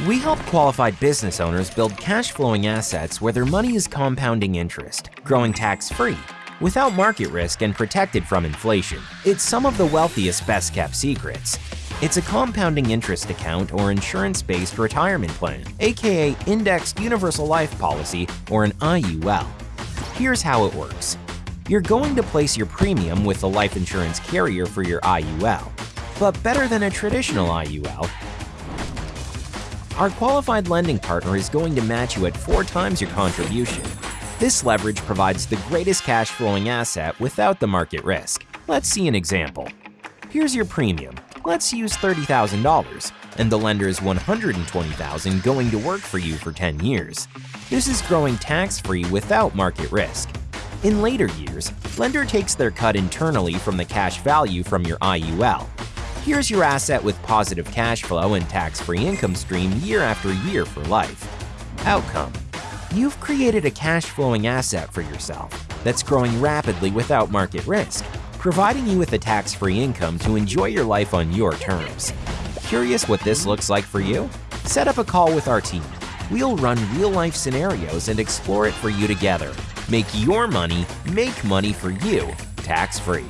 We help qualified business owners build cash flowing assets where their money is compounding interest, growing tax free, without market risk and protected from inflation. It's some of the wealthiest best kept secrets. It's a compounding interest account or insurance-based retirement plan, aka Indexed Universal Life Policy or an IUL. Here's how it works. You're going to place your premium with the life insurance carrier for your IUL. But better than a traditional IUL, our qualified lending partner is going to match you at four times your contribution. This leverage provides the greatest cash flowing asset without the market risk. Let's see an example. Here's your premium. Let's use $30,000 and the lender is $120,000 going to work for you for 10 years. This is growing tax-free without market risk. In later years, lender takes their cut internally from the cash value from your IUL Here's your asset with positive cash flow and tax-free income stream year after year for life. Outcome. You've created a cash-flowing asset for yourself that's growing rapidly without market risk, providing you with a tax-free income to enjoy your life on your terms. Curious what this looks like for you? Set up a call with our team. We'll run real-life scenarios and explore it for you together. Make your money make money for you, tax-free.